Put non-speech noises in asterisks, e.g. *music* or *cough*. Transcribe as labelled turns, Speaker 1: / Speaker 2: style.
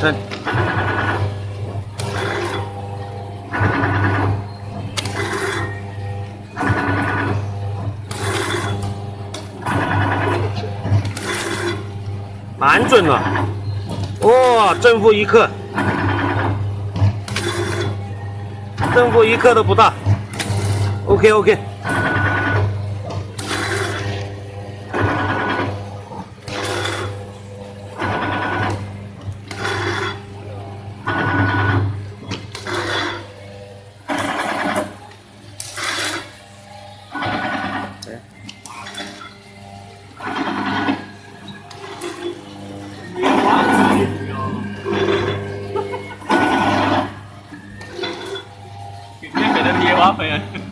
Speaker 1: 称蛮准了，哇，正负一克，正负一克都不大，ok ok。
Speaker 2: है कितने *laughs* कदम ये बाप है।